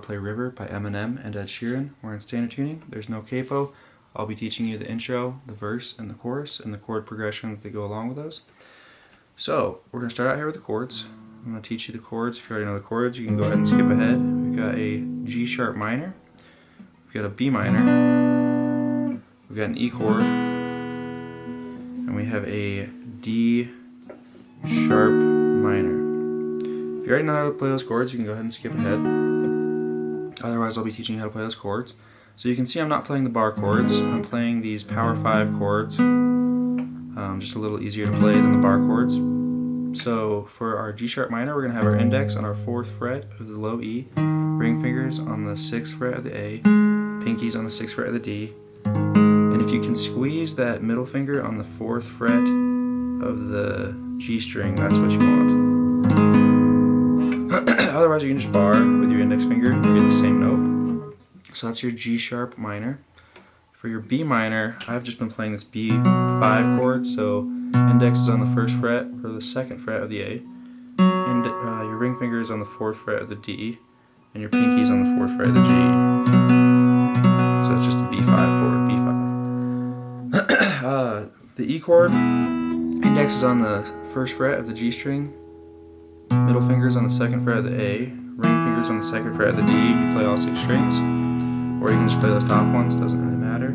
to Play River by Eminem and Ed Sheeran. We're in standard tuning. There's no capo. I'll be teaching you the intro, the verse, and the chorus, and the chord progressions that go along with those. So, we're going to start out here with the chords. I'm going to teach you the chords. If you already know the chords, you can go ahead and skip ahead. We've got a G sharp minor. We've got a B minor. We've got an E chord. And we have a D sharp minor. If you already know how to play those chords, you can go ahead and skip ahead. Otherwise, I'll be teaching you how to play those chords. So you can see I'm not playing the bar chords. I'm playing these power 5 chords. Um, just a little easier to play than the bar chords. So for our G sharp minor, we're going to have our index on our 4th fret of the low E, ring fingers on the 6th fret of the A, pinkies on the 6th fret of the D. And if you can squeeze that middle finger on the 4th fret of the G string, that's what you want. Otherwise you can just bar with your index finger, get the same note. So that's your G sharp minor. For your B minor, I've just been playing this B5 chord, so index is on the first fret or the second fret of the A, and uh, your ring finger is on the fourth fret of the D, and your pinky is on the fourth fret of the G. So it's just a B5 chord, B5. uh, the E chord, index is on the first fret of the G string, middle fingers on the second fret of the A, ring fingers on the second fret of the D, you play all six strings, or you can just play those top ones, doesn't really matter.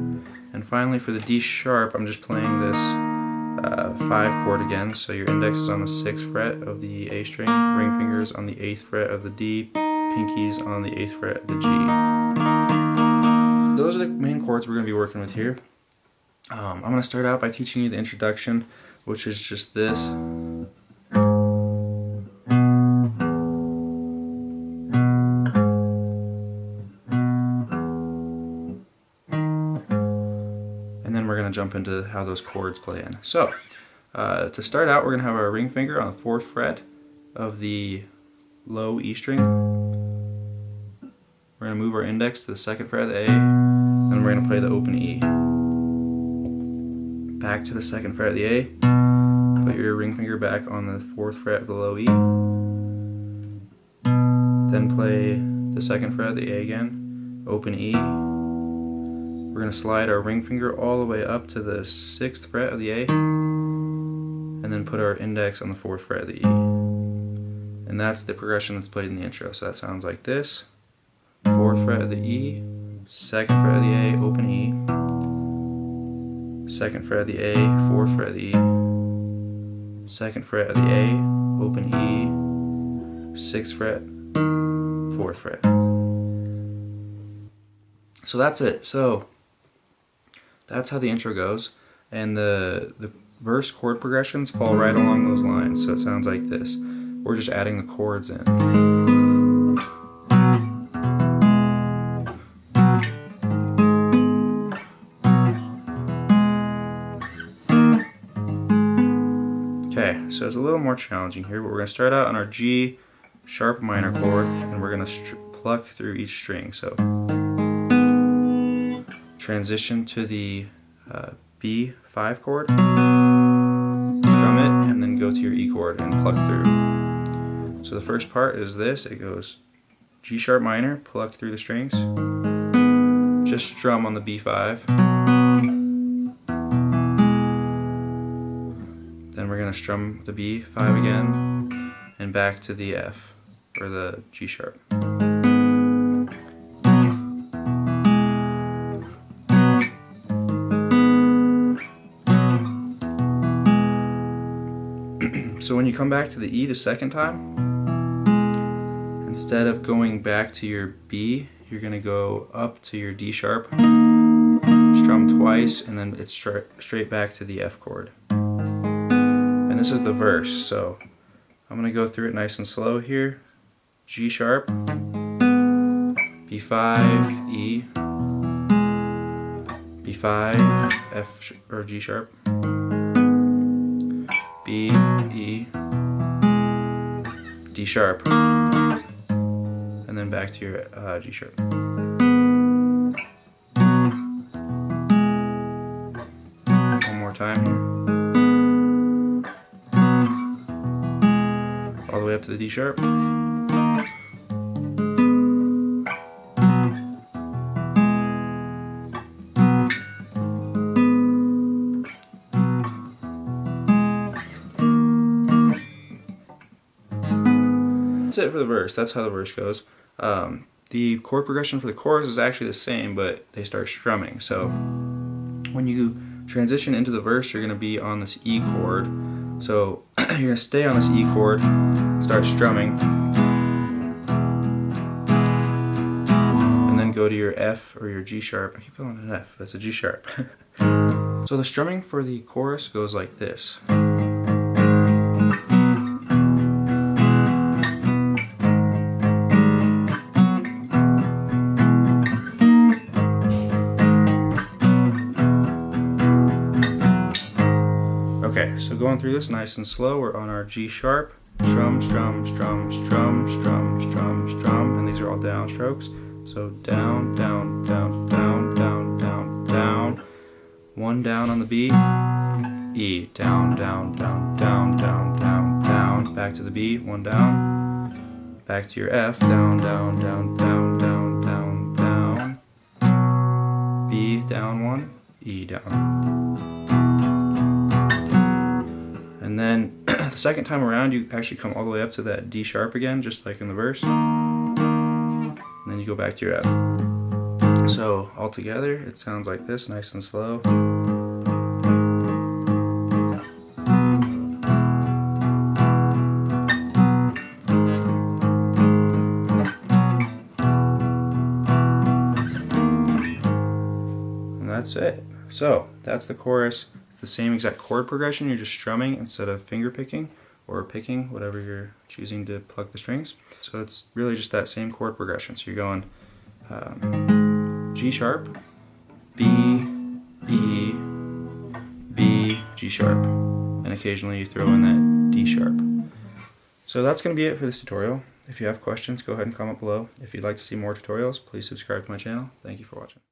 And finally for the D sharp, I'm just playing this uh, 5 chord again, so your index is on the 6th fret of the A string, ring fingers on the 8th fret of the D, pinkies on the 8th fret of the G. Those are the main chords we're going to be working with here. Um, I'm going to start out by teaching you the introduction, which is just this. Jump into how those chords play in. So, uh, to start out, we're going to have our ring finger on the 4th fret of the low E string. We're going to move our index to the 2nd fret of the A, and we're going to play the open E. Back to the 2nd fret of the A, put your ring finger back on the 4th fret of the low E, then play the 2nd fret of the A again, open E, we're going to slide our ring finger all the way up to the 6th fret of the A and then put our index on the 4th fret of the E. And that's the progression that's played in the intro. So that sounds like this. 4th fret of the E, 2nd fret of the A, open E, 2nd fret of the A, 4th fret of the E, 2nd fret of the A, open E, 6th fret, 4th fret. So that's it. So that's how the intro goes. And the, the verse chord progressions fall right along those lines. So it sounds like this. We're just adding the chords in. Okay, so it's a little more challenging here, but we're going to start out on our G sharp minor chord, and we're going to pluck through each string. So transition to the uh, B5 chord, strum it, and then go to your E chord and pluck through. So the first part is this, it goes G sharp minor, pluck through the strings, just strum on the B5, then we're going to strum the B5 again, and back to the F, or the G sharp. So when you come back to the E the second time, instead of going back to your B, you're going to go up to your D sharp, strum twice, and then it's straight, straight back to the F chord. And this is the verse, so I'm going to go through it nice and slow here. G sharp, B5, E, B5, F or G sharp, E, D sharp, and then back to your uh, G sharp. One more time here. All the way up to the D sharp. That's it for the verse. That's how the verse goes. Um, the chord progression for the chorus is actually the same, but they start strumming. So when you transition into the verse, you're going to be on this E chord. So you're going to stay on this E chord, start strumming, and then go to your F or your G sharp. I keep calling it an F, that's a G sharp. so the strumming for the chorus goes like this. So going through this nice and slow, we're on our G sharp, strum, strum, strum, strum, strum, strum, strum, and these are all down strokes. So down, down, down, down, down, down, down. One down on the B, E, down, down, down, down, down, down, down. Back to the B, one down. Back to your F, down, down, down, down, down, down, down. B, down one, E, down. Second time around, you actually come all the way up to that D sharp again, just like in the verse. And then you go back to your F. So all together, it sounds like this, nice and slow. And that's it. So that's the chorus. It's the same exact chord progression, you're just strumming instead of finger picking or picking, whatever you're choosing to pluck the strings. So it's really just that same chord progression. So you're going um, G sharp, B, E, B, G sharp, and occasionally you throw in that D sharp. So that's going to be it for this tutorial. If you have questions, go ahead and comment below. If you'd like to see more tutorials, please subscribe to my channel. Thank you for watching.